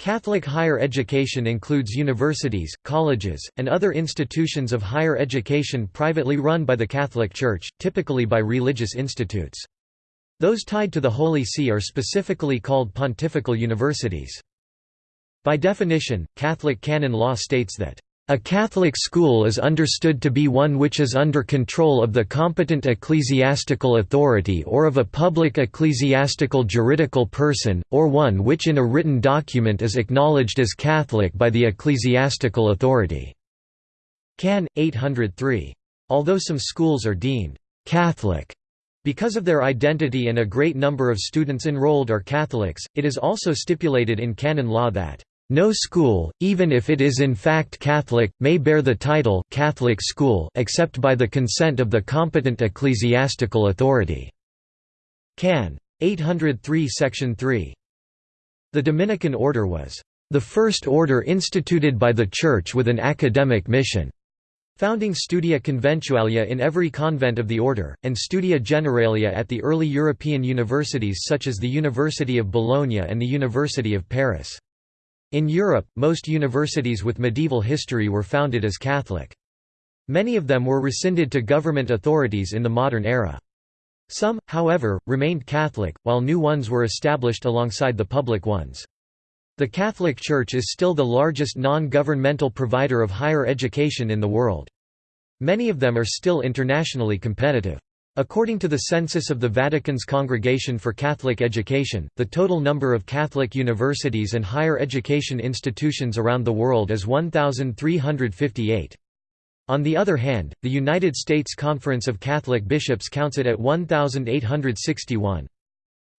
Catholic higher education includes universities, colleges, and other institutions of higher education privately run by the Catholic Church, typically by religious institutes. Those tied to the Holy See are specifically called pontifical universities. By definition, Catholic canon law states that a Catholic school is understood to be one which is under control of the competent ecclesiastical authority or of a public ecclesiastical juridical person, or one which in a written document is acknowledged as Catholic by the ecclesiastical authority." Can. 803. Although some schools are deemed «Catholic» because of their identity and a great number of students enrolled are Catholics, it is also stipulated in canon law that no school, even if it is in fact Catholic, may bear the title Catholic school except by the consent of the competent ecclesiastical authority. Can. 803 Section 3. The Dominican order was the first order instituted by the Church with an academic mission, founding Studia Conventualia in every convent of the order, and Studia Generalia at the early European universities such as the University of Bologna and the University of Paris. In Europe, most universities with medieval history were founded as Catholic. Many of them were rescinded to government authorities in the modern era. Some, however, remained Catholic, while new ones were established alongside the public ones. The Catholic Church is still the largest non-governmental provider of higher education in the world. Many of them are still internationally competitive. According to the census of the Vatican's Congregation for Catholic Education, the total number of Catholic universities and higher education institutions around the world is 1,358. On the other hand, the United States Conference of Catholic Bishops counts it at 1,861.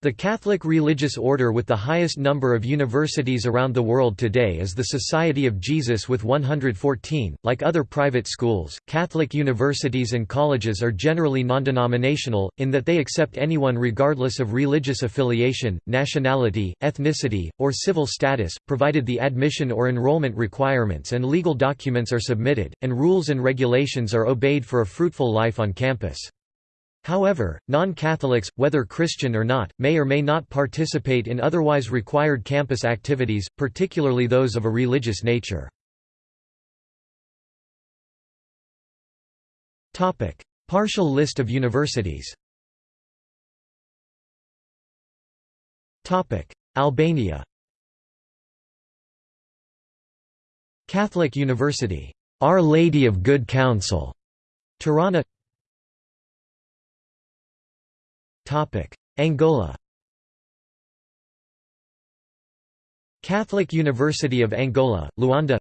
The Catholic religious order with the highest number of universities around the world today is the Society of Jesus with 114. Like other private schools, Catholic universities and colleges are generally non-denominational, in that they accept anyone regardless of religious affiliation, nationality, ethnicity, or civil status, provided the admission or enrollment requirements and legal documents are submitted, and rules and regulations are obeyed for a fruitful life on campus. However, non-Catholics, whether Christian or not, may or may not participate in otherwise required campus activities, particularly those of a religious nature. Partial list of universities Albania Catholic University, Our Lady of Good Counsel, Tirana Angola Catholic University of Angola, Luanda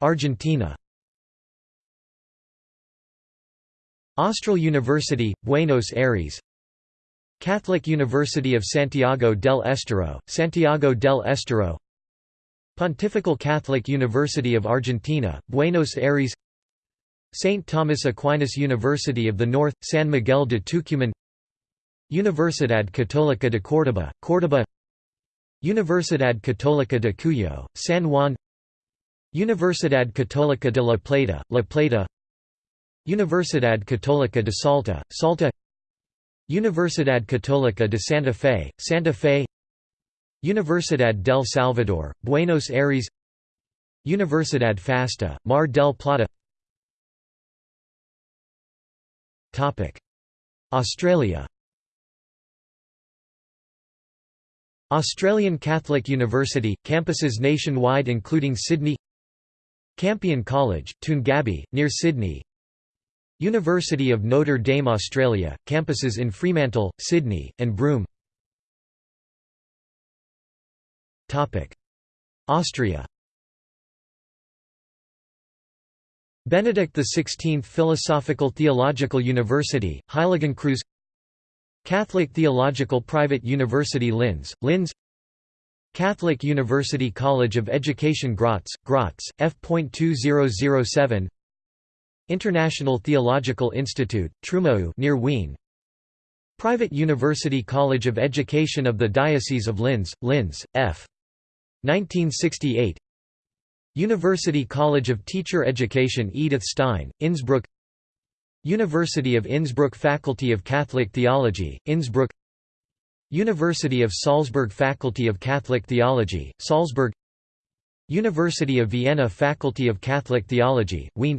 Argentina Austral University, Buenos Aires Catholic University of Santiago del Estero, Santiago del Estero Pontifical Catholic University of Argentina, Buenos Aires St. Thomas Aquinas University of the North, San Miguel de Tucumán Universidad Católica de Córdoba, Córdoba Universidad Católica de Cuyo, San Juan Universidad Católica de La Plata, La Plata Universidad Católica de Salta, Salta Universidad Católica de Santa Fe, Santa Fe Universidad del Salvador, Buenos Aires Universidad FASTA, Mar del Plata Australia. Australian Catholic University, campuses nationwide including Sydney Campion College, Toongabbie, near Sydney University of Notre Dame Australia, campuses in Fremantle, Sydney, and Broome. Austria Benedict XVI Philosophical Theological University, Heiligenkreuz Catholic Theological Private University Linz, Linz Catholic University College of Education Graz, Graz, F.2007 International Theological Institute, Trumau near Wien Private University College of Education of the Diocese of Linz, Linz, F. 1968 University College of Teacher Education Edith Stein, Innsbruck University of Innsbruck Faculty of Catholic Theology, Innsbruck University of Salzburg Faculty of Catholic Theology, Salzburg University of Vienna Faculty of Catholic Theology, Wien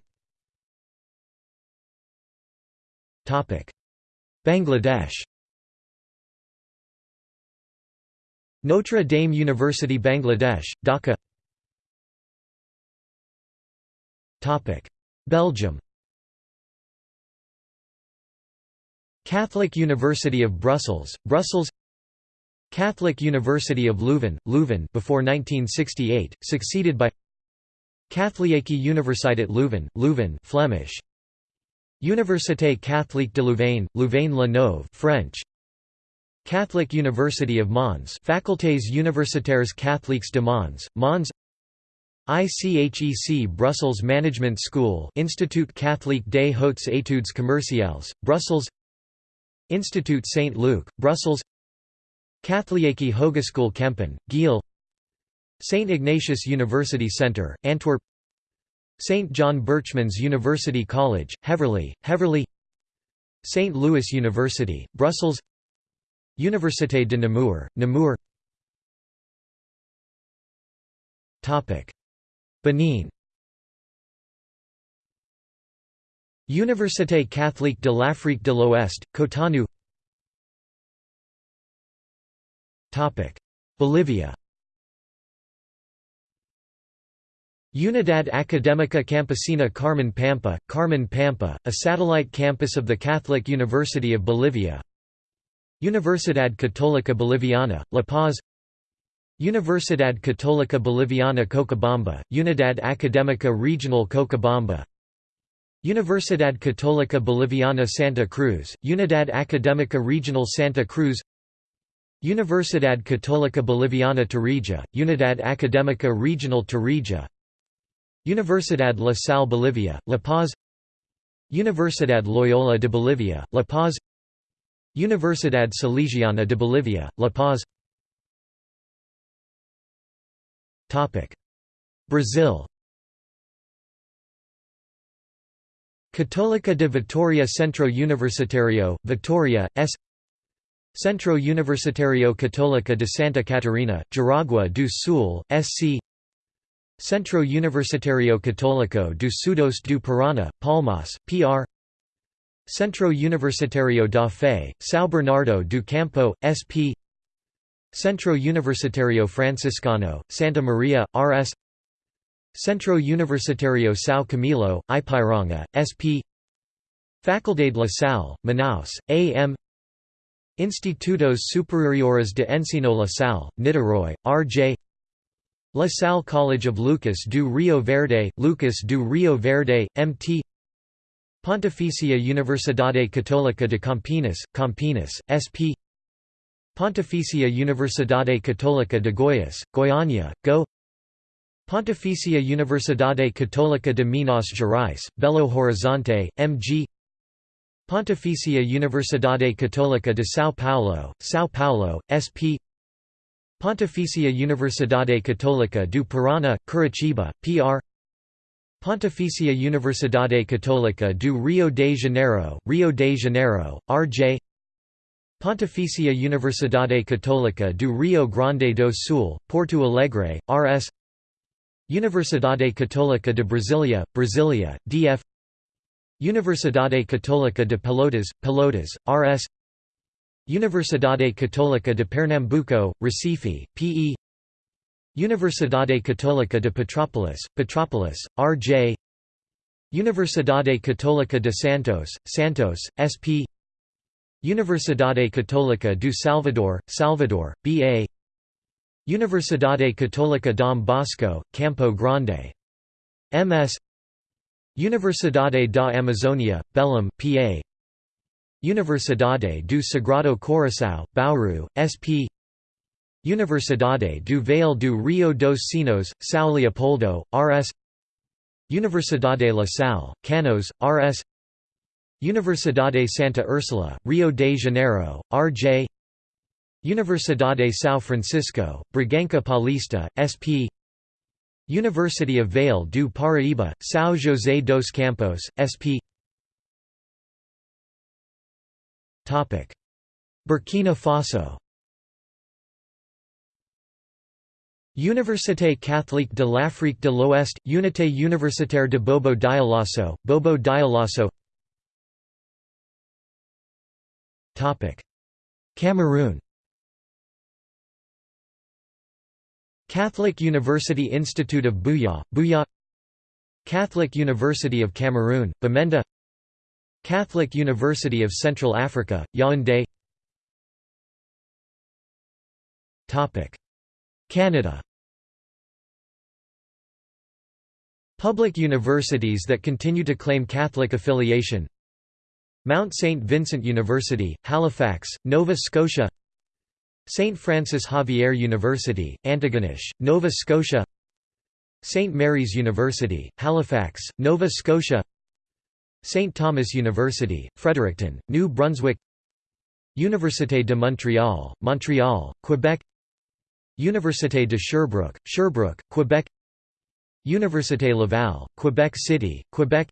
Bangladesh Notre Dame University Bangladesh, Dhaka Belgium Catholic University of Brussels, Brussels Catholic University of Leuven, Leuven before 1968, succeeded by Katholieke Universiteit Leuven, Leuven Flemish. Université Catholique de Louvain, Louvain-la-Neuve French. Catholic University of Mons Facultés universitaires catholiques de Mons, Mons ICHEC Brussels Management School Institut Catholique des Hautes Études Commerciales, Brussels Institut Saint-Luc, Brussels Katholieke Hogeschool Kempen, Geel St. Ignatius University Centre, Antwerp St. John Berchmans University College, Heverlee, Heverlee St. Louis University, Brussels Université de Namur, Namur Benin. Université catholique de l'Afrique de l'Ouest, Cotonou. Bolivia. Unidad Académica Campesina Carmen Pampa, Carmen Pampa, a satellite campus of the Catholic University of Bolivia. Universidad Católica Boliviana, La Paz Universidad Católica Boliviana Cochabamba, Unidad Académica Regional Cochabamba Universidad Católica Boliviana Santa Cruz, Unidad Académica Regional Santa Cruz. Universidad Católica Boliviana Tarija, Unidad Académica Regional Tarija Universidad La Salle Bolivia, La Paz. Universidad Loyola de Bolivia, La Paz. Universidad Salesiana de Bolivia, La Paz Brazil. Católica de Vitória Centro Universitario, Vitória, S. Centro Universitario Católica de Santa Catarina, Jaraguá do Sul, SC Centro Universitario Católico do Sudoeste do Paraná, Palmas, PR Centro Universitario da Fé, São Bernardo do Campo, SP Centro Universitario Franciscano, Santa Maria, RS Centro Universitario São Camilo, Ipiranga, SP Faculdade La Salle, Manaus, AM Institutos Superiores de Ensino La Salle, Niterói, RJ La Salle College of Lucas do Rio Verde, Lucas do Rio Verde, MT Pontificia Universidade Católica de Campinas, Campinas, SP Pontificia Universidade Católica de Goiás, Goiânia, Go. Pontificia Universidade Católica de Minas Gerais, Belo Horizonte, MG Pontificia Universidade Católica de São Paulo, São Paulo, SP Pontificia Universidade Católica do Paraná, Curitiba, PR Pontificia Universidade Católica do Rio de Janeiro, Rio de Janeiro, RJ Pontificia Universidade Católica do Rio Grande do Sul, Porto Alegre, RS Universidade Católica de Brasília, Brasília, DF Universidade Católica de Pelotas, Pelotas, RS Universidade Católica de Pernambuco, Recife, PE Universidade Católica de Petrópolis, Petrópolis, RJ Universidade Católica de Santos, Santos, SP Universidade Católica do Salvador, Salvador, BA Universidade Católica Dom Bosco, Campo Grande. MS Universidade da Amazônia, Belém, PA Universidade do Sagrado Coração, Bauru, SP Universidade do Vale do Rio dos Sinos, São Leopoldo, RS Universidade La Salle, Canoas, RS Universidade Santa Ursula, Rio de Janeiro, R.J. Universidade São Francisco, Braganca Paulista, SP University of Vale do Paraíba, São José dos Campos, SP Burkina Faso Université catholique de l'Afrique de l'Ouest, Unité universitaire de Bobo Dioulasso, Bobo Dioulasso Cameroon. Catholic University Institute of Buea, Buea Catholic University of Cameroon, Bamenda. Catholic University of Central Africa, Yaoundé. Canada. Public universities that continue to claim Catholic affiliation Mount St. Vincent University, Halifax, Nova Scotia St. Francis Xavier University, Antigonish, Nova Scotia St. Mary's University, Halifax, Nova Scotia St. Thomas University, Fredericton, New Brunswick Université de Montréal, Montreal, Quebec Université de Sherbrooke, Sherbrooke, Quebec Université Laval, Quebec City, Quebec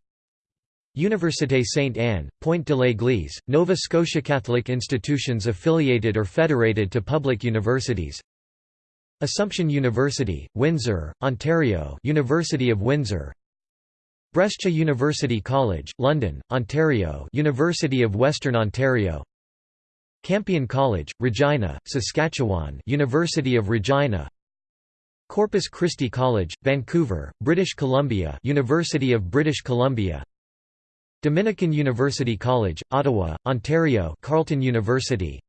Université Sainte-Anne, Pointe de l'Église, Nova Scotia Catholic institutions affiliated or federated to public universities. Assumption University, Windsor, Ontario University of Windsor. Brescia University College, London, Ontario University of Western Ontario. Campion College, Regina, Saskatchewan University of Regina. Corpus Christi College, Vancouver, British Columbia University of British Columbia Dominican University College, Ottawa, Ontario Carleton University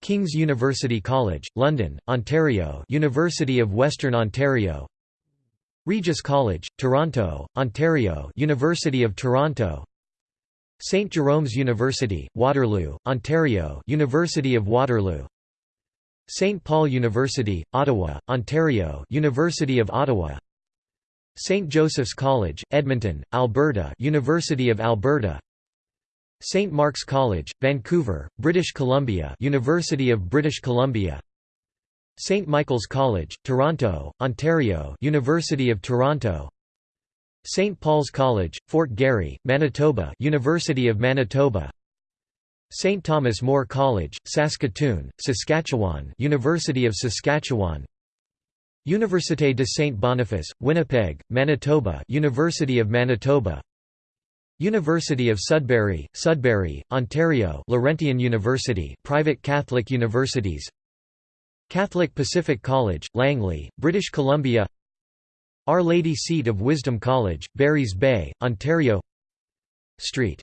King's University College, London, Ontario University of Western Ontario Regis College, Toronto, Ontario University of Toronto St. Jerome's University, Waterloo, Ontario University of Waterloo St. Paul University, Ottawa, Ontario University of Ottawa St. Joseph's College, Edmonton, Alberta University of Alberta St. Mark's College, Vancouver, British Columbia University of British Columbia St. Michael's College, Toronto, Ontario University of Toronto St. Paul's College, Fort Garry, Manitoba University of Manitoba St. Thomas More College, Saskatoon, Saskatchewan University of Saskatchewan Université de Saint Boniface, Winnipeg, Manitoba University of Manitoba. University of Sudbury, Sudbury, Ontario Laurentian University private Catholic universities. Catholic Pacific College, Langley, British Columbia. Our Lady Seat of Wisdom College, Barry's Bay, Ontario. St.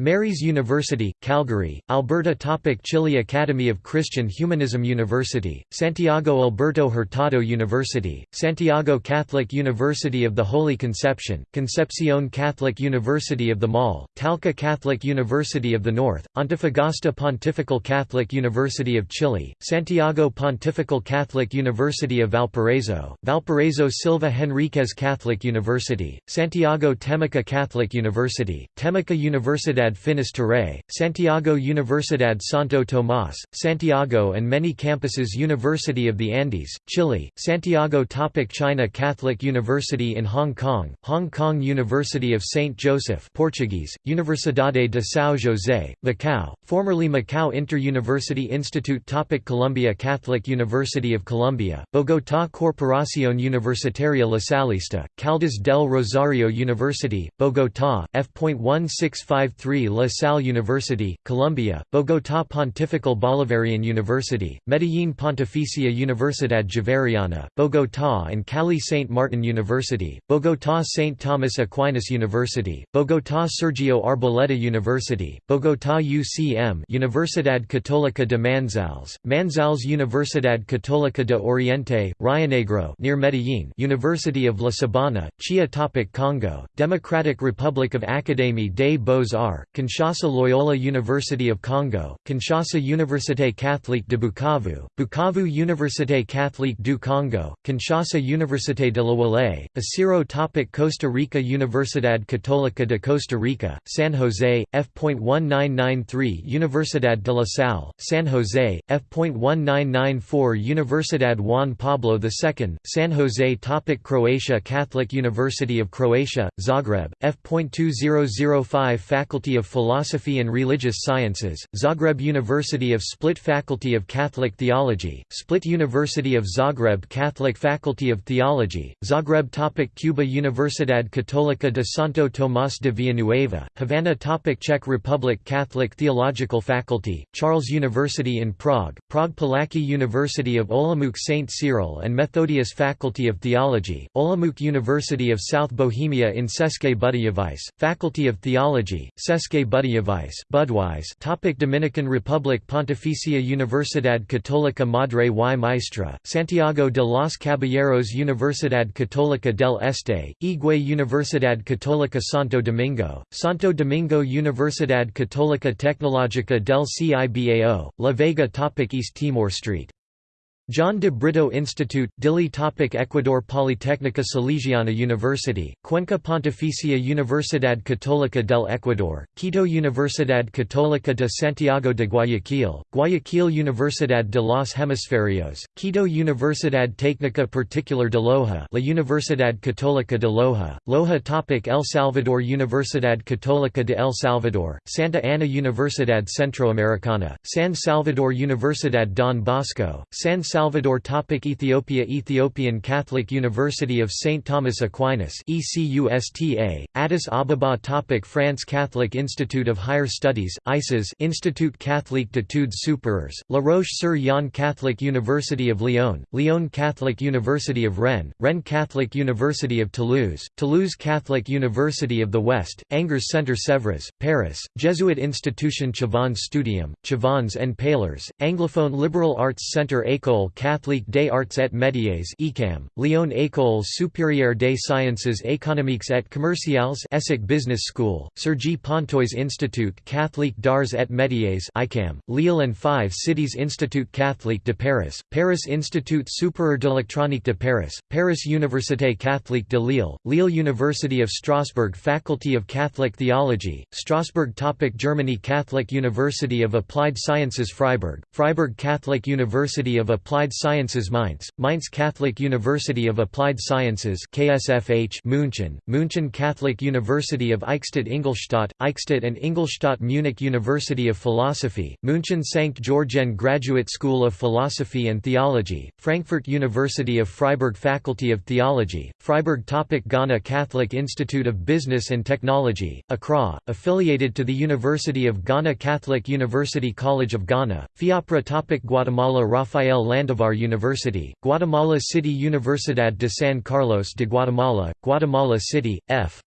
Mary's University, Calgary, Alberta Topic Chile Academy of Christian Humanism University, Santiago Alberto Hurtado University, Santiago Catholic University of the Holy Conception, Concepcion Catholic University of the Maule, Talca Catholic University of the North, Antofagasta Pontifical Catholic University of Chile, Santiago Pontifical Catholic University of Valparaiso, Valparaiso Silva Henriquez Catholic University, Santiago Temuco Catholic University, Temuco Universidad Finis Terrae, Santiago Universidad Santo Tomás, Santiago and many campuses University of the Andes, Chile, Santiago Topic China Catholic University in Hong Kong, Hong Kong University of St. Joseph Portuguese, Universidade de São José, Macau, formerly Macau Inter-University Institute Topic Colombia Catholic University of Colombia, Bogotá Corporación Universitaria Lasallista, Caldas del Rosario University, Bogotá, F.1653 La Salle University, Colombia, Bogotá Pontifical Bolivarian University, Medellín Pontificia Universidad Javeriana, Bogotá and Cali St. Martin University, Bogotá St. Thomas Aquinas University, Bogotá Sergio Arboleda University, Bogotá UCM Universidad Católica de Manizales, Manizales Universidad Católica de Oriente, Rionegro near Medellín University of La Sabana, Chia Topic Congo, Democratic Republic of Académie des Beaux-Arts, Kinshasa Loyola University of Congo, Kinshasa Université Catholique de Bukavu, Bukavu Université Catholique du Congo, Kinshasa Université de la Wale, Isiro Topic Costa Rica Universidad Católica de Costa Rica, San Jose, F.1993 Universidad de la Salle, San Jose, F.1994 Universidad Juan Pablo II, San Jose Topic Croatia Catholic University of Croatia, Zagreb, F.2005 Faculty Faculty of Philosophy and Religious Sciences, Zagreb University of Split Faculty of Catholic Theology, Split University of Zagreb Catholic Faculty of Theology, Zagreb topic Cuba Universidad Católica de Santo Tomás de Villanueva, Havana topic Czech Republic Catholic Theological Faculty, Charles University in Prague, Prague Palacký University of Olomouc St. Cyril and Methodius Faculty of Theology, Olomouc University of South Bohemia in České Budějovice, Faculty of Theology, České Budějovice Budweis topic Dominican Republic. Pontificia Universidad Católica Madre y Maestra, Santiago de los Caballeros Universidad Católica del Este, Higüey Universidad Católica Santo Domingo, Santo Domingo Universidad Católica Tecnológica del Cibao, La Vega. Topic East Timor Street John de Brito Institute, Dili topic Ecuador Politécnica Salesiana University, Cuenca Pontificia Universidad Católica del Ecuador, Quito Universidad Católica de Santiago de Guayaquil, Guayaquil Universidad de los Hemisferios, Quito Universidad Técnica Particular de Loja La Universidad Católica de Loja, Loja topic El Salvador Universidad Católica de El Salvador, Santa Ana Universidad Centroamericana, San Salvador Universidad Don Bosco, San Salvador topic Ethiopia Ethiopian Catholic University of St. Thomas Aquinas ECUSTA, Addis Ababa topic France Catholic Institute of Higher Studies, ICES Institut Catholique d'études supérieures, La Roche-sur-Yon Catholic University of Lyon, Lyon Catholic University of Rennes, Rennes Catholic University of Toulouse, Toulouse Catholic University of the West, Angers Centre Sèvres, Paris, Jesuit Institution Chavagnes Studium, Chavagnes and Paillers, Anglophone Liberal Arts Centre École Catholique des Arts et Métiers ECAM, Lyon École supérieure des sciences économiques et commerciales ESSEC Business School, Cergy Pontoise Institute Catholique d'Arts et Métiers ICAM, Lille and Five Cities Institut Catholique de Paris, Paris Institut supérieur d'électronique de Paris, Paris Université Catholique de Lille, Lille University of Strasbourg Faculty of Catholic Theology, Strasbourg topic Germany Catholic University of Applied Sciences Freiburg, Freiburg Catholic University of Applied Applied Sciences Mainz, Mainz Catholic University of Applied Sciences KSFH München, München Catholic University of Eichstätt Ingolstadt, Eichstätt and Ingolstadt Munich University of Philosophy, München St. Georgen Graduate School of Philosophy and Theology, Frankfurt University of Freiburg Faculty of Theology, Freiburg topic Ghana Catholic Institute of Business and Technology, Accra, affiliated to the University of Ghana Catholic University College of Ghana, Fiapre topic Guatemala Rafael Land Sandovar University, Guatemala City Universidad de San Carlos de Guatemala, Guatemala City, F.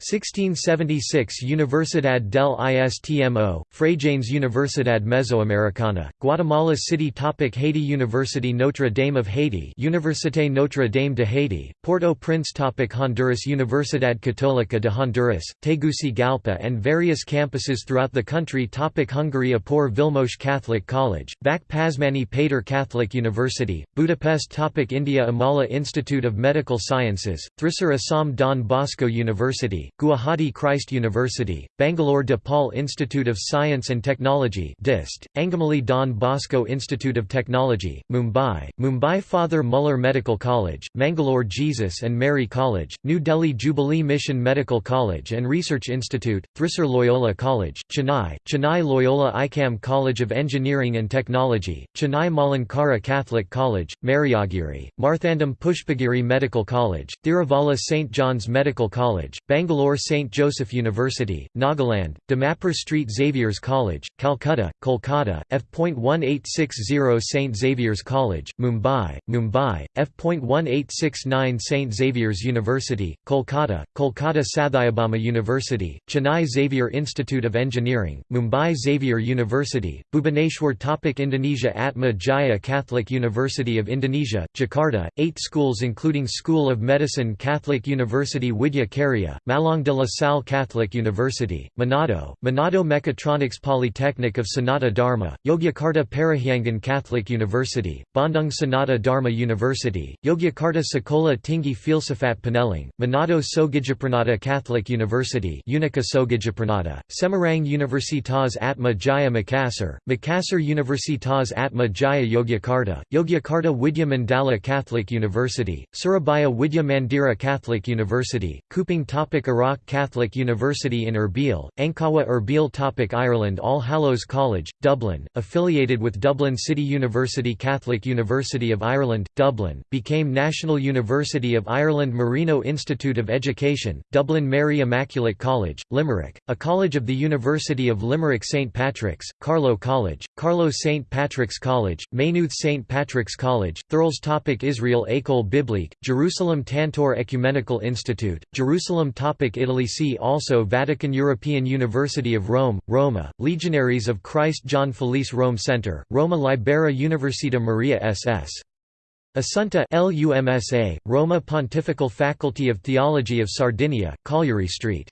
1676 Universidad del Istmo, Fraijanes Universidad Mesoamericana, Guatemala City Topic Haiti University Notre Dame of Haiti Université Notre Dame de Haiti, Port-au-Prince Topic Honduras Universidad Católica de Honduras, Tegucigalpa and various campuses throughout the country Topic Hungary Apor Vilmos Catholic College, Vác Pázmány Péter Catholic University, Budapest Topic India Amala Institute of Medical Sciences, Thrissur Assam Don Bosco University, Guwahati Christ University, Bangalore DePaul Institute of Science and Technology DIST, Angamali Don Bosco Institute of Technology, Mumbai, Mumbai Father Muller Medical College, Mangalore Jesus and Mary College, New Delhi Jubilee Mission Medical College and Research Institute, Thrissur Loyola College, Chennai, Chennai Loyola ICAM College of Engineering and Technology, Chennai Malankara Catholic College, Mariagiri, Marthandam Pushpagiri Medical College, Thiruvalla St. John's Medical College, Bangalore Bangalore St. Joseph University, Nagaland, Dimapur Street Xavier's College, Calcutta, Kolkata, F.1860 St. Xavier's College, Mumbai, Mumbai, F.1869 St. Xavier's University, Kolkata, Kolkata Sathyabama University, Chennai Xavier Institute of Engineering, Mumbai Xavier University, Bhubaneswar Topic Indonesia Atma Jaya Catholic University of Indonesia, Jakarta, eight schools including School of Medicine Catholic University Widya Karya, Malang de la Salle Catholic University, Manado, Manado Mechatronics Polytechnic of Sanata Dharma, Yogyakarta Parahyangan Catholic University, Bandung Sanata Dharma University, Yogyakarta Sekolah Tinggi Filsafat Pineleng, Manado Soegijapranata Catholic University Unica Soegijapranata, Semarang Universitas Atma Jaya Makassar, Makassar Universitas Atma Jaya Yogyakarta, Yogyakarta Widya Mandala Catholic University, Surabaya Widya Mandira Catholic University, Kupang Topik Barak Catholic University in Erbil, Ankawa Erbil Topic Ireland All Hallows College, Dublin, affiliated with Dublin City University Catholic University of Ireland, Dublin, became National University of Ireland Marino Institute of Education, Dublin Mary Immaculate College, Limerick, a college of the University of Limerick St Patrick's, Carlow College, Carlow St Patrick's College, Maynooth St Patrick's College, Thurles Topic Israel École Biblique, Jerusalem Tantur Ecumenical Institute, Jerusalem Topic Italy See also Vatican European University of Rome, Roma, Legionaries of Christ John Felice Rome Center, Roma Libera Università Maria SS. Assunta LUMSA, Roma Pontifical Faculty of Theology of Sardinia, Cagliari Street.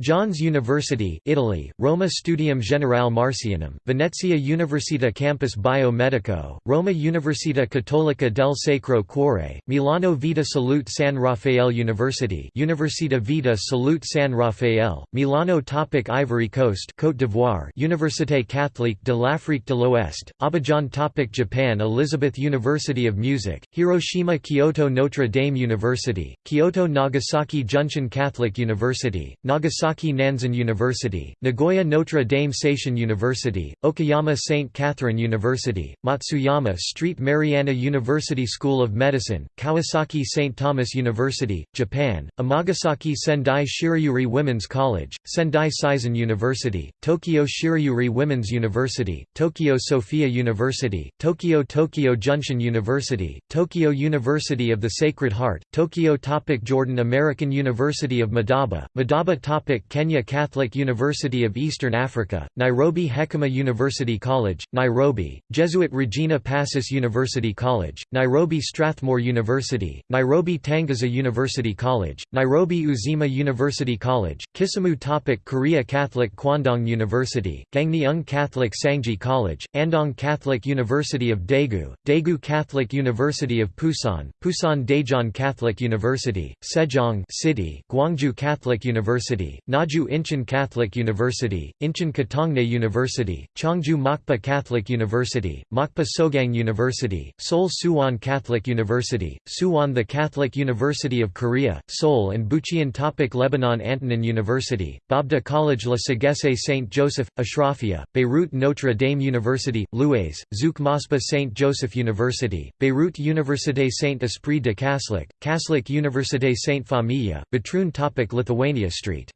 John's University, Italy, Roma Studium Generale Marcianum, Venezia Università Campus Biomedico, Roma Università Cattolica del Sacro Cuore, Milano Vita Salute San Raffaele University Università Vita Salute San Raffaele, Milano Topic Ivory Coast Côte d'Ivoire Université Catholique de l'Afrique de l'Ouest, Abidjan Topic Japan Elizabeth University of Music, Hiroshima Kyoto Notre Dame University, Kyoto Nagasaki Junshin Catholic University, Nagasaki Nagasaki Nanzan University, Nagoya Notre Dame Seishin University, Okayama St. Catherine University, Matsuyama Street Mariana University School of Medicine, Kawasaki St. Thomas University, Japan, Amagasaki Sendai Shirayuri Women's College, Sendai Seisen University, Tokyo Shirayuri Women's University, Tokyo Sophia University, Tokyo Tokyo Junshin University, Tokyo University of the Sacred Heart, Tokyo Topic Jordan American University of Madaba, Madaba Topic Kenya Catholic University of Eastern Africa, Nairobi Hekima University College, Nairobi, Jesuit Regina Pacis University College, Nairobi Strathmore University, Nairobi Tangaza University College, Nairobi Uzima University College, Kisumu Topic Korea Catholic Kwandong University, Gangneung Catholic Sangji College, Andong Catholic University of Daegu, Daegu Catholic University of Pusan, Pusan Daejeon Catholic University, Sejong City, Gwangju Catholic University, Naju Incheon Catholic University, Incheon Katongne University, Cheongju Mokpo Catholic University, Mokpo Sogang University, Seoul Suwon Catholic University, Suwon the Catholic University of Korea, Seoul and Bucheon Topic Lebanon Antonin University, Babda College La Sagesse St. Joseph, Ashrafia, Beirut Notre Dame University, Louaise, Zouk Mospa St. Joseph University, Beirut Université Saint Esprit de Kaslik, Kaslik Université Saint Famille, Batroun Topic Lithuania Street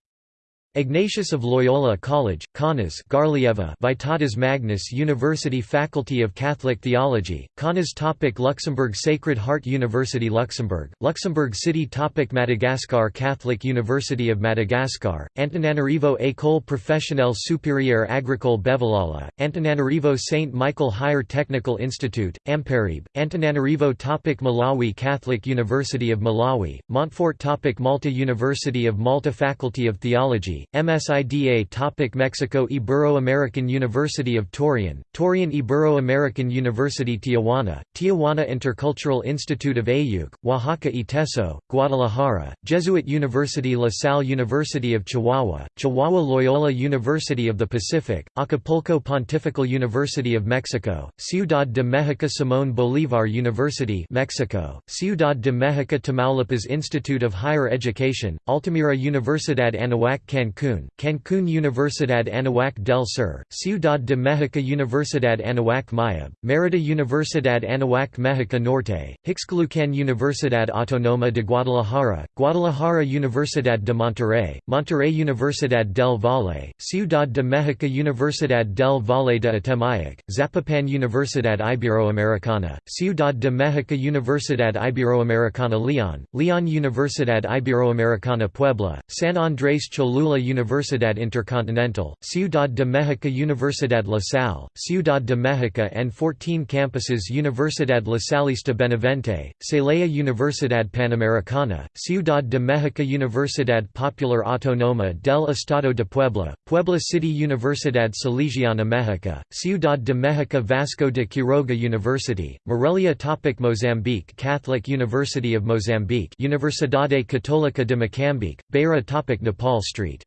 Ignatius of Loyola College, Kaunas Garlieva Vytautas Magnus University Faculty of Catholic Theology, Kaunas topic Luxembourg Sacred Heart University Luxembourg, Luxembourg City topic Madagascar Catholic University of Madagascar, Antananarivo École Professionnelle Supérieure Agricole Bevalala, Antananarivo St. Michael Higher Technical Institute, Amparibe, Antananarivo topic Malawi Catholic University of Malawi, Montfort topic Malta University of Malta Faculty of Theology, MSIDA Topic Mexico Ibero-American University of Torreon, Torreon Ibero-American University Tijuana, Tijuana Intercultural Institute of Ayuc, Oaxaca Iteso, Guadalajara, Jesuit University La Salle University of Chihuahua, Chihuahua Loyola University of the Pacific, Acapulco Pontifical University of Mexico, Ciudad de México Simón Bolívar University Mexico, Ciudad de México Tamaulipas Institute of Higher Education, Altamira Universidad Anahuac Cancún Cancún, Cancún Universidad Anahuac del Sur, Ciudad de México Universidad Anahuac Mayab, Mérida Universidad Anahuac México Norte, Ixcalucan Universidad Autónoma de Guadalajara, Guadalajara Universidad de Monterrey, Monterrey Universidad del Valle, Ciudad de México Universidad del Valle de Atemayac, Zapopan Universidad Iberoamericana, Ciudad de México Universidad Iberoamericana León, León Universidad Iberoamericana Puebla, San Andrés Cholula Universidad Intercontinental, Ciudad de México Universidad La Salle, Ciudad de México and 14 campuses Universidad Lasallista Benavente, Celaya Universidad Panamericana, Ciudad de México Universidad Popular Autónoma del Estado de Puebla, Puebla City Universidad Salesiana México, Ciudad de México Vasco de Quiroga University, Morelia Topic Mozambique Catholic University of Mozambique Universidade Católica de Moçambique, Beira Topic Nepal Street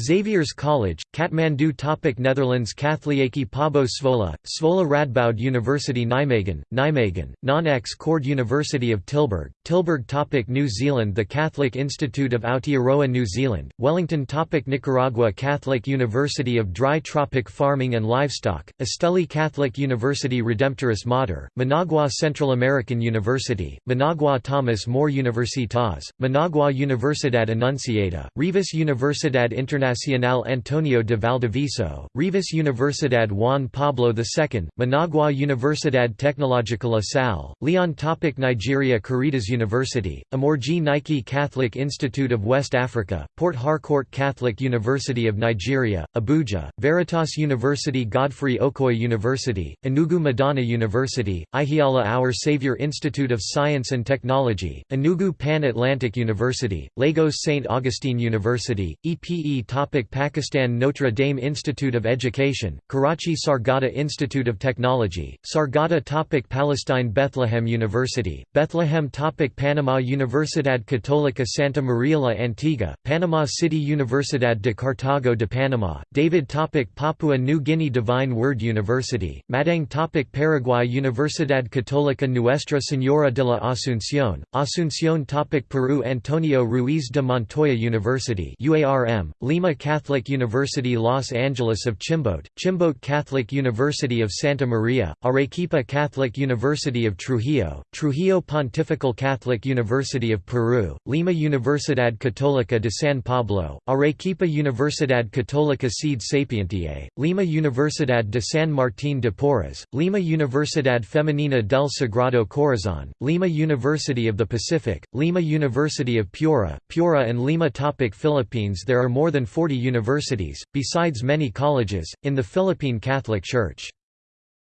Xavier's College, Kathmandu topic Netherlands Katholieke Pabo Zwolle, Zwolle Radboud University Nijmegen, Nijmegen, Non-Ex Cord University of Tilburg, Tilburg topic New Zealand The Catholic Institute of Aotearoa New Zealand, Wellington topic Nicaragua Catholic University of Dry Tropic Farming and Livestock, Esteli Catholic University Redemptoris Mater, Managua Central American University, Managua Thomas More Universitas, Managua Universidad Anunciada, Rivas Universidad Internacional Internacional Antonio de Valdivieso, Rivas Universidad Juan Pablo II, Managua Universidad Tecnológica La Salle, Leon Topic Nigeria Caritas University, Amorji Nike Catholic Institute of West Africa, Port Harcourt Catholic University of Nigeria, Abuja, Veritas University Godfrey Okoye University, Enugu Madonna University, Ihiala Our Savior Institute of Science and Technology, Enugu Pan-Atlantic University, Lagos St. Augustine University, EPE Topic Pakistan Notre Dame Institute of Education, Karachi Sargodha Institute of Technology, Sargodha Topic Palestine Bethlehem University, Bethlehem Topic Panama Universidad Católica Santa Maria la Antigua, Panama City Universidad de Cartago de Panama, David Topic Papua New Guinea Divine Word University, Madang Topic Paraguay Universidad Católica Nuestra Señora de la Asunción, Asunción Topic Peru Antonio Ruiz de Montoya University UARM, Lima Lima Catholic University Los Angeles of Chimbote, Chimbote Catholic University of Santa Maria, Arequipa Catholic University of Trujillo, Trujillo Pontifical Catholic University of Peru, Lima Universidad Católica de San Pablo, Arequipa Universidad Católica Sede Sapientiae, Lima Universidad de San Martín de Porres, Lima Universidad Femenina del Sagrado Corazón, Lima University of the Pacific, Lima University of Piura, Piura and Lima Topic Philippines There are more than 40 universities, besides many colleges, in the Philippine Catholic Church.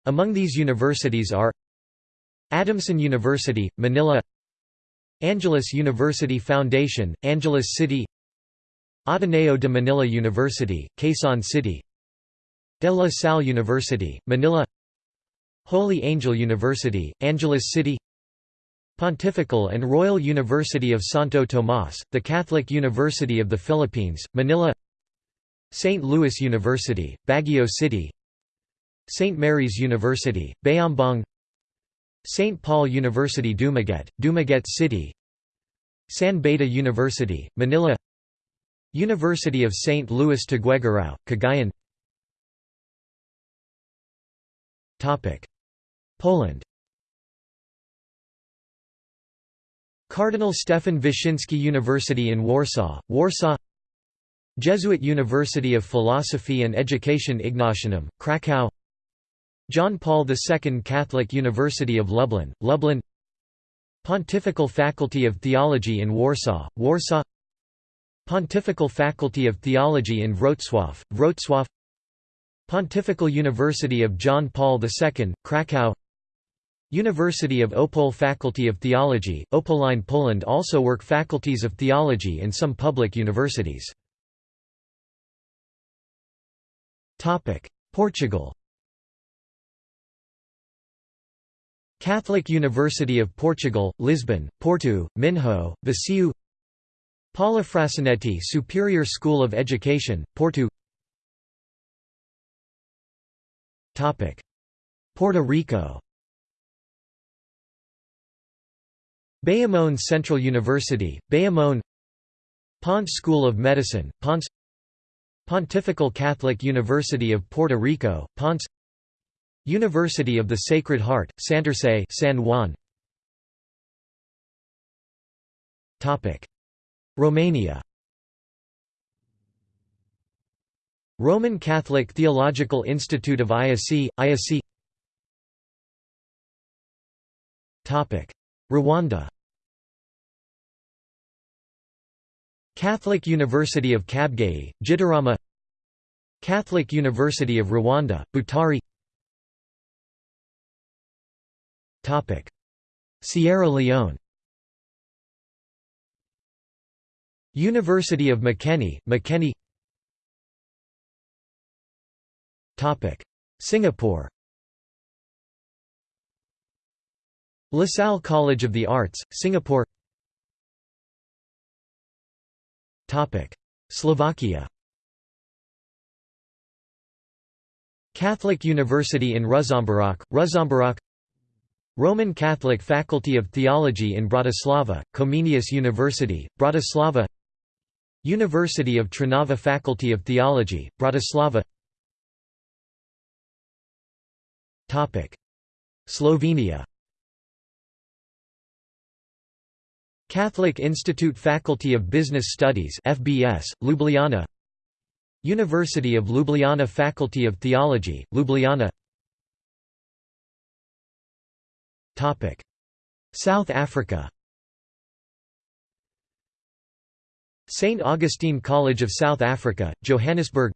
Among these universities are Adamson University, Manila Angeles University Foundation, Angeles City Ateneo de Manila University, Quezon City De La Salle University, Manila Holy Angel University, Angeles City Pontifical and Royal University of Santo Tomas, the Catholic University of the Philippines, Manila St. Louis University, Baguio City St. Mary's University, Bayambang St. Paul University Dumaguete, Dumaguete City San Beda University, Manila University of St. Louis Tuguegarao, Cagayan Poland Cardinal Stefan Wyszyński University in Warsaw, Warsaw Jesuit University of Philosophy and Education Ignatianum, Krakow. John Paul II Catholic University of Lublin, Lublin. Pontifical Faculty of Theology in Warsaw, Warsaw. Pontifical Faculty of Theology in Wrocław, Wrocław. Pontifical University of John Paul II, Krakow. University of Opole Faculty of Theology, Opoline Poland also work faculties of theology in some public universities. Portugal Catholic University of Portugal, Lisbon, Porto, Minho, Viseu Paula Frassinetti Superior School of Education, Porto Topic: Puerto Rico Bayamón Central University, Bayamón Ponce School of Medicine, Ponce Pontifical Catholic University of Puerto Rico, Ponce University of the Sacred Heart, Santurce San Juan. Romania Roman Catholic Theological Institute of IAC, IAC Rwanda Catholic University of Kabgayi, Gitarama Catholic University of Rwanda, Butare Sierra Leone University of Makeni, Makeni Singapore LaSalle College of the Arts, Singapore Slovakia Catholic University in Ružomberok, Ružomberok Roman Catholic Faculty of Theology in Bratislava, Comenius University, Bratislava University of Trnava Faculty of Theology, Bratislava Slovenia Catholic Institute Faculty of Business Studies FBS, Ljubljana. University of Ljubljana Faculty of Theology, Ljubljana. South Africa. St. Augustine College of South Africa, Johannesburg.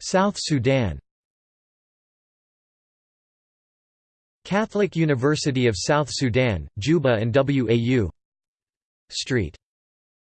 South Sudan Catholic University of South Sudan, Juba and WAU Street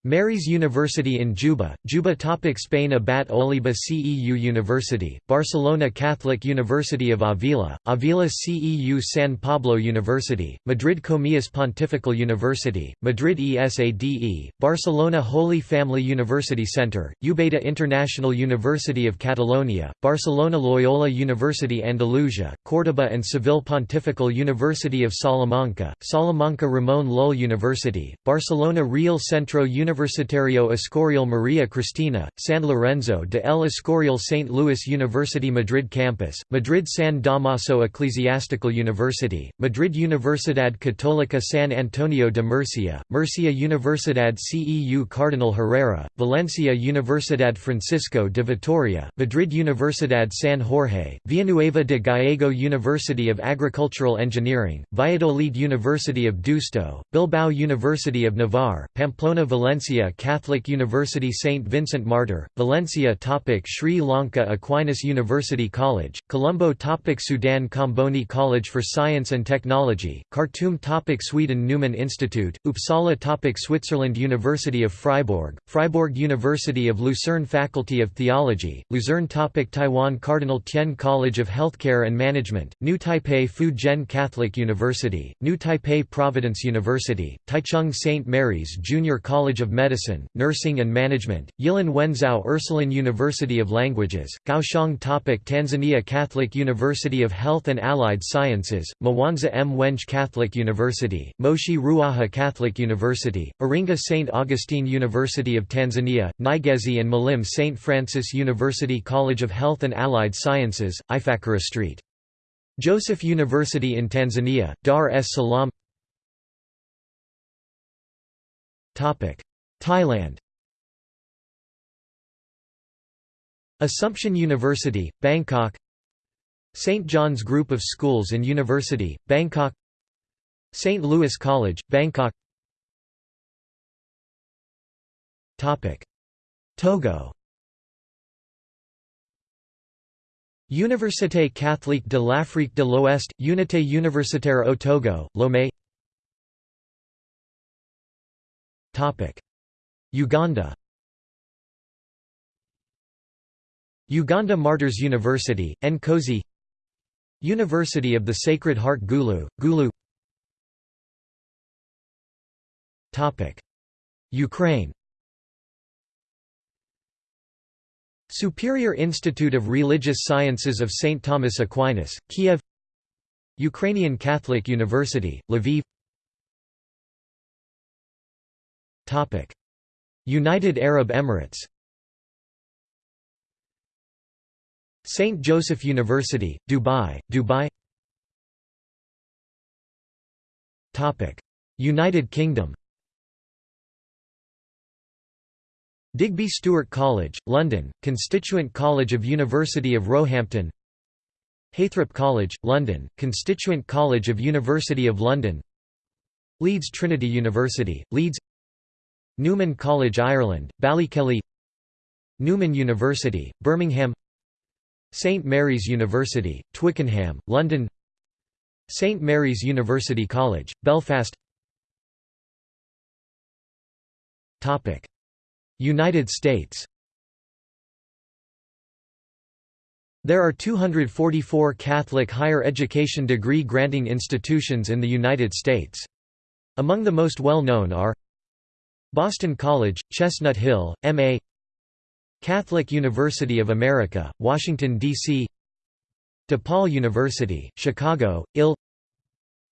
Mary's University in Juba, Juba Topic Spain Abat Oliba CEU University, Barcelona Catholic University of Avila, Avila CEU San Pablo University, Madrid Comillas Pontifical University, Madrid ESADE, Barcelona Holy Family University Center, Ubeda International University of Catalonia, Barcelona Loyola University Andalusia, Córdoba and Seville Pontifical University of Salamanca, Salamanca Ramón Llull University, Barcelona Real Centro University Universitario Escorial Maria Cristina, San Lorenzo de el Escorial St. Louis University Madrid Campus, Madrid San Damaso Ecclesiastical University, Madrid Universidad Católica San Antonio de Murcia, Murcia Universidad CEU Cardinal Herrera, Valencia Universidad Francisco de Vitoria, Madrid Universidad San Jorge, Villanueva de Gallego University of Agricultural Engineering, Valladolid University of Deusto, Bilbao University of Navarre, Pamplona Valencia Valencia Catholic University St. Vincent Martyr, Valencia topic Sri Lanka Aquinas University College, Colombo topic Sudan Comboni College for Science and Technology, Khartoum topic Sweden Newman Institute, Uppsala topic Switzerland University of Freiburg, Freiburg University of Lucerne Faculty of Theology, Luzerne topic Taiwan Cardinal Tien College of Healthcare and Management, New Taipei Fu Jen Catholic University, New Taipei Providence University, Taichung St. Mary's Junior College of Medicine, Nursing and Management, Yilan Wenzao Ursuline University of Languages, Kaohsiung Topic Tanzania Catholic University of Health and Allied Sciences, Mwanza Mwenge Catholic University, Moshi Ruaha Catholic University, Iringa St. Augustine University of Tanzania, Nyegezi and Malim St. Francis University College of Health and Allied Sciences, Ifakara Street. Joseph University in Tanzania, Dar es Salaam Thailand. Assumption University, Bangkok. St. John's Group of Schools and University, Bangkok. St. Louis College, Bangkok. Togo. Université catholique de l'Afrique de l'Ouest, Unité universitaire au Togo, Lomé Uganda. Uganda Martyrs University, Nkozi. University of the Sacred Heart Gulu, Gulu. Ukraine. Superior Institute of Religious Sciences of St. Thomas Aquinas, Kiev. Ukrainian Catholic University, Lviv United Arab Emirates. St. Joseph University, Dubai, Dubai. United Kingdom. Digby Stuart College, London, constituent college of University of Roehampton. Heythrop College, London, constituent college of University of London. Leeds Trinity University, Leeds Newman College Ireland, Ballykelly Newman University, Birmingham St Mary's University, Twickenham, London St Mary's University College, Belfast United States There are 244 Catholic higher education degree granting institutions in the United States. Among the most well known are Boston College, Chestnut Hill, M.A. Catholic University of America, Washington, D.C. DePaul University, Chicago, Ill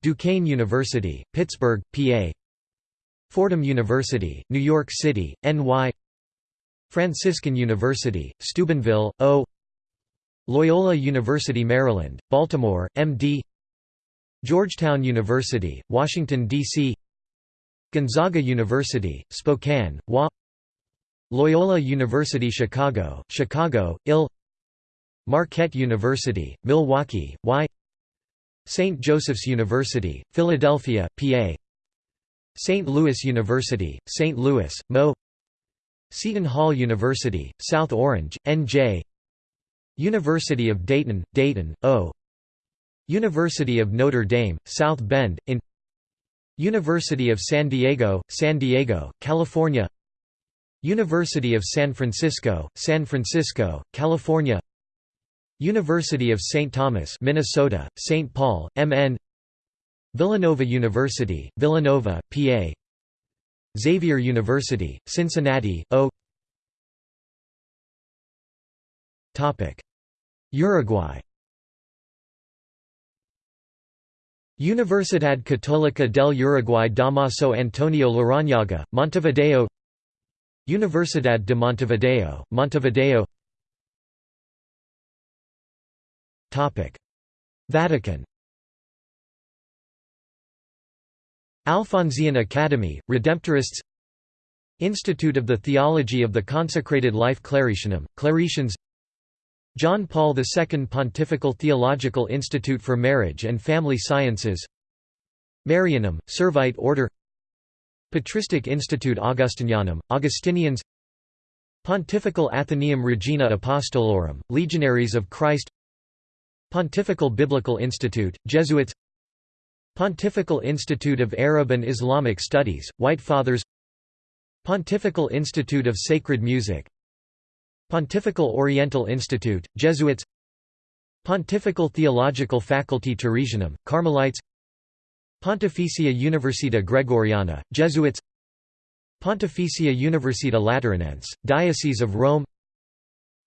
Duquesne University, Pittsburgh, PA Fordham University, New York City, NY Franciscan University, Steubenville, O Loyola University Maryland, Baltimore, MD Georgetown University, Washington, D.C. Gonzaga University, Spokane, WA Loyola University Chicago, Chicago, IL Marquette University, Milwaukee, Y St. Joseph's University, Philadelphia, PA St. Louis University, St. Louis, Mo Seton Hall University, South Orange, NJ University of Dayton, Dayton, O University of Notre Dame, South Bend, in University of San Diego, San Diego, California. University of San Francisco, San Francisco, California. University of St. Thomas Minnesota, St. Paul, MN Villanova University, Villanova, PA Xavier University, Cincinnati, O. Uruguay Universidad Católica del Uruguay Damaso Antonio Larrañaga, Montevideo Universidad de Montevideo, Montevideo Vatican Alphonsian Academy, Redemptorists Institute of the Theology of the Consecrated Life Claretianum, Claretians John Paul II Pontifical Theological Institute for Marriage and Family Sciences Marianum, Servite Order Patristic Institute Augustinianum, Augustinians Pontifical Athenaeum Regina Apostolorum, Legionaries of Christ Pontifical Biblical Institute, Jesuits Pontifical Institute of Arab and Islamic Studies, White Fathers Pontifical Institute of Sacred Music Pontifical Oriental Institute, Jesuits Pontifical Theological Faculty Teresianum, Carmelites Pontificia Università Gregoriana, Jesuits Pontificia Università Lateranense, Diocese of Rome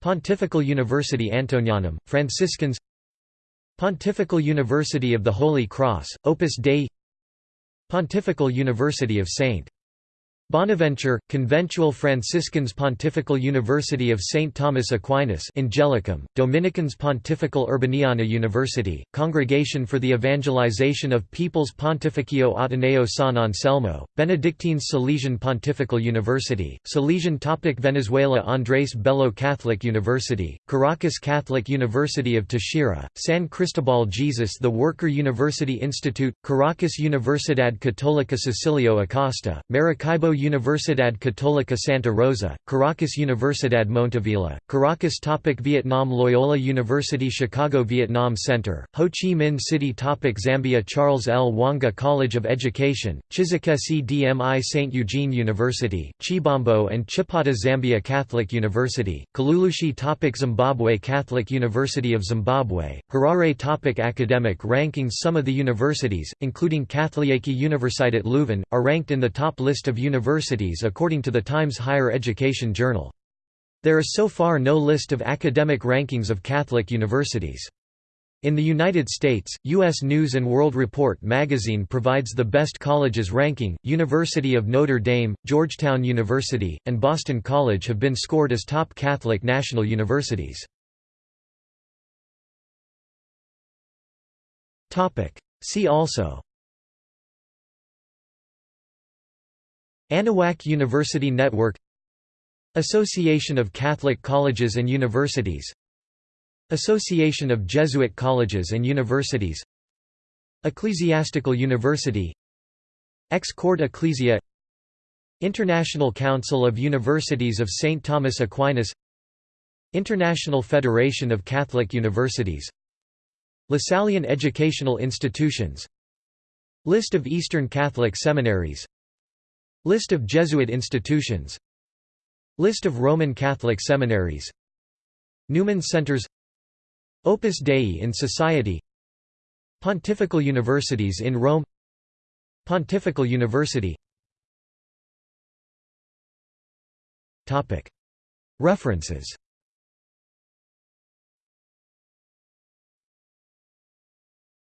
Pontifical University Antonianum, Franciscans Pontifical University of the Holy Cross, Opus Dei Pontifical University of St. Bonaventure, Conventual Franciscans Pontifical University of St. Thomas Aquinas Angelicum, Dominicans Pontifical Urbaniana University, Congregation for the Evangelization of Peoples Pontificio Ateneo San Anselmo, Benedictines Salesian Pontifical University, Salesian Topic Venezuela Andrés Bello Catholic University, Caracas Catholic University of Táchira, San Cristobal Jesus The Worker University Institute, Caracas Universidad Católica Cecilio Acosta, Maracaibo Universidad Católica Santa Rosa, Caracas Universidad Monteávila, Caracas Topic Vietnam Loyola University Chicago Vietnam Center, Ho Chi Minh City Topic Zambia Charles Lwanga College of Education, Chisekesi DMI St. Eugene University, Chibombo and Chipata Zambia Catholic University, Kalulushi Topic Zimbabwe Catholic University of Zimbabwe, Harare Topic Academic rankings Some of the universities, including Katholieke Universiteit Leuven, are ranked in the top list of universities universities according to the Times Higher Education Journal. There is so far no list of academic rankings of Catholic universities. In the United States, U.S. News & World Report magazine provides the best colleges ranking. University of Notre Dame, Georgetown University, and Boston College have been scored as top Catholic national universities. See also Anahuac University Network Association of Catholic Colleges and Universities Association of Jesuit Colleges and Universities Ecclesiastical University Ex Corde Ecclesiae International Council of Universities of St. Thomas Aquinas International Federation of Catholic Universities Lasallian Educational Institutions List of Eastern Catholic Seminaries List of Jesuit institutions. List of Roman Catholic seminaries. Newman Centers. Opus Dei in Society. Pontifical Universities in Rome. Pontifical University. References